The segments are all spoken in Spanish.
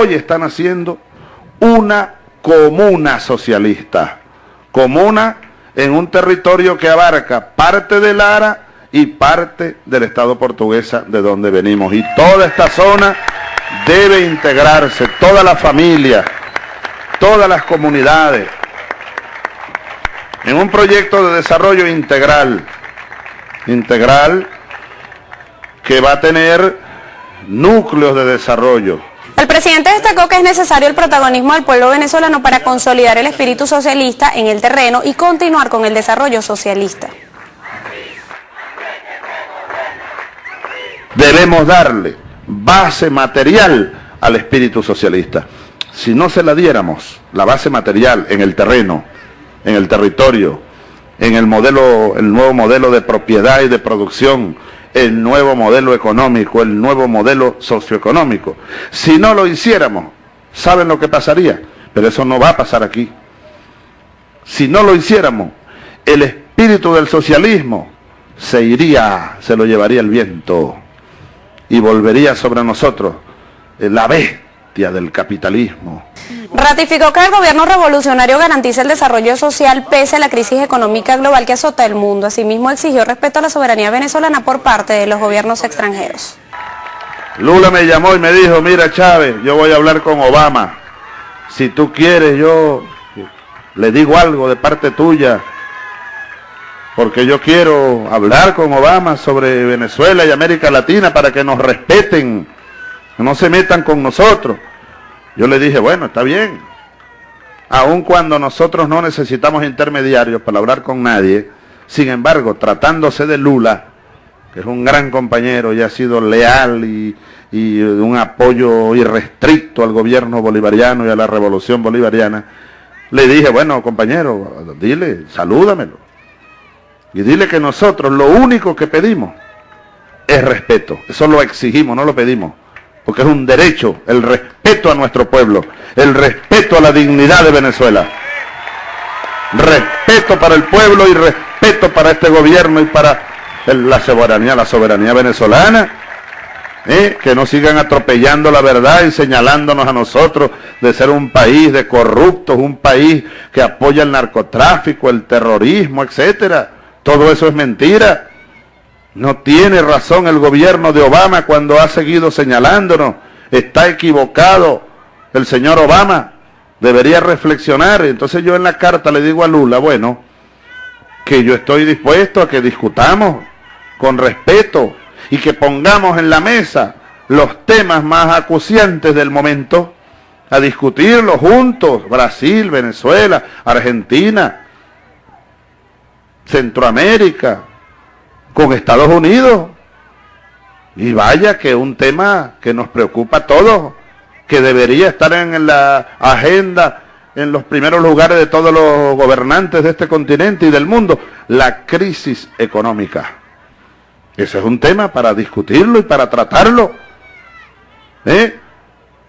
hoy están haciendo una comuna socialista. Comuna en un territorio que abarca parte de Lara y parte del Estado portuguesa de donde venimos. Y toda esta zona debe integrarse, toda la familia, todas las comunidades, en un proyecto de desarrollo integral, integral que va a tener núcleos de desarrollo. El presidente destacó que es necesario el protagonismo del pueblo venezolano para consolidar el espíritu socialista en el terreno y continuar con el desarrollo socialista. Debemos darle base material al espíritu socialista. Si no se la diéramos, la base material en el terreno, en el territorio, en el modelo, el nuevo modelo de propiedad y de producción, el nuevo modelo económico, el nuevo modelo socioeconómico. Si no lo hiciéramos, ¿saben lo que pasaría? Pero eso no va a pasar aquí. Si no lo hiciéramos, el espíritu del socialismo se iría, se lo llevaría el viento y volvería sobre nosotros la bestia del capitalismo. Ratificó que el gobierno revolucionario garantiza el desarrollo social pese a la crisis económica global que azota el mundo. Asimismo exigió respeto a la soberanía venezolana por parte de los gobiernos extranjeros. Lula me llamó y me dijo, mira Chávez, yo voy a hablar con Obama. Si tú quieres, yo le digo algo de parte tuya porque yo quiero hablar con Obama sobre Venezuela y América Latina para que nos respeten, no se metan con nosotros. Yo le dije, bueno, está bien, aun cuando nosotros no necesitamos intermediarios para hablar con nadie, sin embargo, tratándose de Lula, que es un gran compañero y ha sido leal y, y un apoyo irrestricto al gobierno bolivariano y a la revolución bolivariana, le dije, bueno, compañero, dile, salúdamelo y dile que nosotros lo único que pedimos es respeto. Eso lo exigimos, no lo pedimos. Porque es un derecho, el respeto a nuestro pueblo, el respeto a la dignidad de Venezuela. Respeto para el pueblo y respeto para este gobierno y para la soberanía, la soberanía venezolana. ¿eh? Que no sigan atropellando la verdad y señalándonos a nosotros de ser un país de corruptos, un país que apoya el narcotráfico, el terrorismo, etcétera. Todo eso es mentira. No tiene razón el gobierno de Obama cuando ha seguido señalándonos. Está equivocado el señor Obama. Debería reflexionar. Entonces yo en la carta le digo a Lula, bueno, que yo estoy dispuesto a que discutamos con respeto y que pongamos en la mesa los temas más acuciantes del momento, a discutirlos juntos, Brasil, Venezuela, Argentina, Centroamérica, con Estados Unidos. Y vaya que un tema que nos preocupa a todos, que debería estar en la agenda, en los primeros lugares de todos los gobernantes de este continente y del mundo, la crisis económica. Ese es un tema para discutirlo y para tratarlo. ¿eh?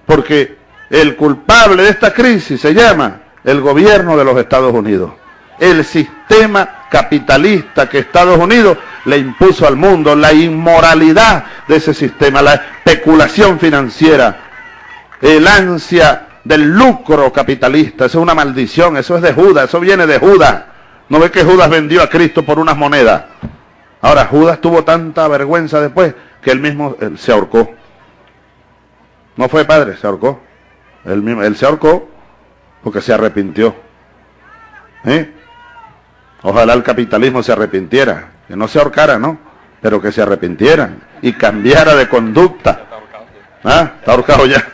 Porque el culpable de esta crisis se llama el gobierno de los Estados Unidos. El sistema capitalista que Estados Unidos le impuso al mundo, la inmoralidad de ese sistema, la especulación financiera, el ansia del lucro capitalista, eso es una maldición, eso es de Judas, eso viene de Judas. ¿No ve que Judas vendió a Cristo por unas monedas? Ahora, Judas tuvo tanta vergüenza después que él mismo se ahorcó. No fue padre, se ahorcó. Él, mismo, él se ahorcó porque se arrepintió. ¿Eh? Ojalá el capitalismo se arrepintiera, que no se ahorcara, ¿no? Pero que se arrepintieran y cambiara de conducta. ¿Ah? Está ahorcado ya.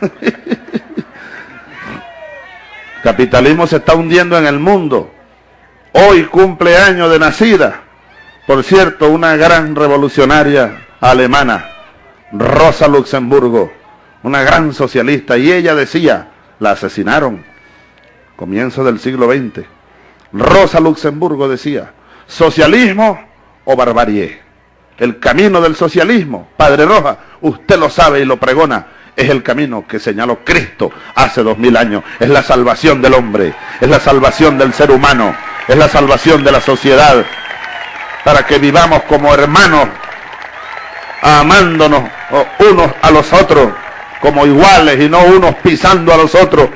capitalismo se está hundiendo en el mundo. Hoy cumpleaños de nacida. Por cierto, una gran revolucionaria alemana, Rosa Luxemburgo, una gran socialista, y ella decía, la asesinaron, comienzo del siglo XX Rosa Luxemburgo decía, socialismo o barbarie. El camino del socialismo, Padre Roja, usted lo sabe y lo pregona, es el camino que señaló Cristo hace dos mil años. Es la salvación del hombre, es la salvación del ser humano, es la salvación de la sociedad, para que vivamos como hermanos, amándonos unos a los otros como iguales y no unos pisando a los otros,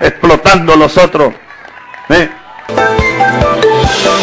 explotando a los otros. ¿eh? Thank you.